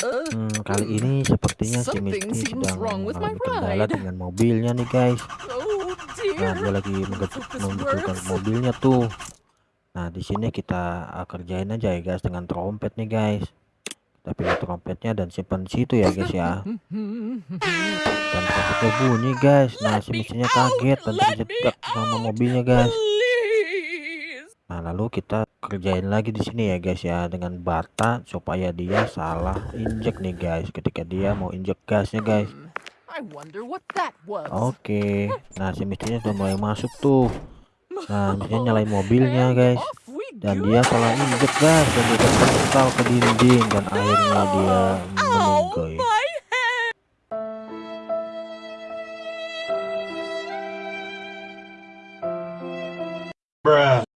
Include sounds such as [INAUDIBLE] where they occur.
Hmm, kali ini sepertinya si Misty sedang mengalami kendala dengan mobilnya nih guys. Oh Nah, dia lagi works. mobilnya tuh. Nah, di sini kita uh, kerjain aja ya guys dengan trompet nih guys. Kita pilih trompetnya dan simpan situ ya guys ya. Dan trompetnya bunyi guys. Nah, si out. kaget dan terjebak sama mobilnya guys. Nah, lalu kita kerjain lagi di sini ya guys ya dengan bata supaya dia salah injek nih guys ketika dia mau injek gasnya guys. Hmm. Oke. [LAUGHS] Nah, si Mistynya sudah mulai masuk tuh. Nah, Mistynya [LAUGHS] nyalain mobilnya guys. Dan dia salah injek gas dan dia terpental ke dinding dan akhirnya dia meninggal. head. Bruh.